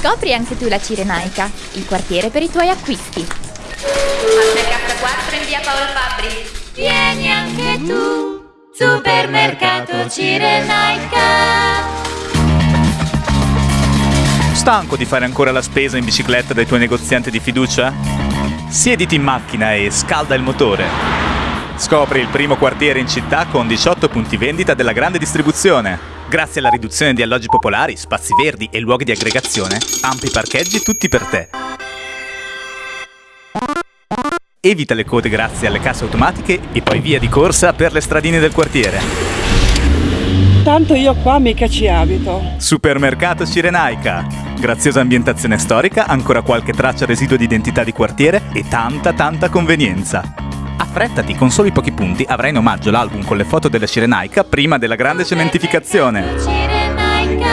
Scopri anche tu la Cirenaica, il quartiere per i tuoi acquisti. Supermercato 4 in via Paolo Fabbri. Vieni anche tu, Supermercato Cirenaica. Stanco di fare ancora la spesa in bicicletta dai tuoi negozianti di fiducia? Siediti in macchina e scalda il motore. Scopri il primo quartiere in città con 18 punti vendita della grande distribuzione. Grazie alla riduzione di alloggi popolari, spazi verdi e luoghi di aggregazione, ampi parcheggi tutti per te. Evita le code grazie alle casse automatiche e poi via di corsa per le stradine del quartiere. Tanto io qua mica ci abito. Supermercato Cirenaica. Graziosa ambientazione storica, ancora qualche traccia residuo di identità di quartiere e tanta tanta convenienza. Affrettati, con soli pochi punti avrai in omaggio l'album con le foto della Cirenaica prima della grande cementificazione. Cirenaica.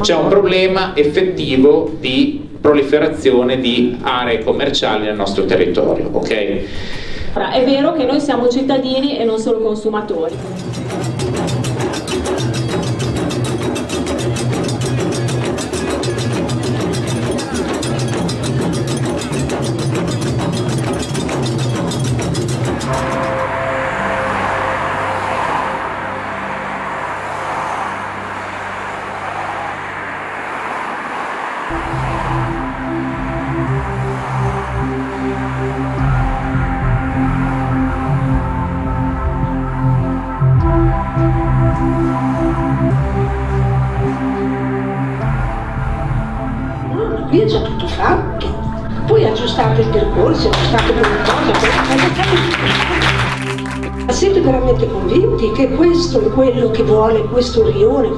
C'è un problema effettivo di proliferazione di aree commerciali nel nostro territorio, ok? Ora, È vero che noi siamo cittadini e non solo consumatori. Qui è già tutto fatto. Poi aggiustate il percorso, aggiustate quelle cose, quelle cose. Ma siete veramente convinti che questo è quello che vuole questo rione?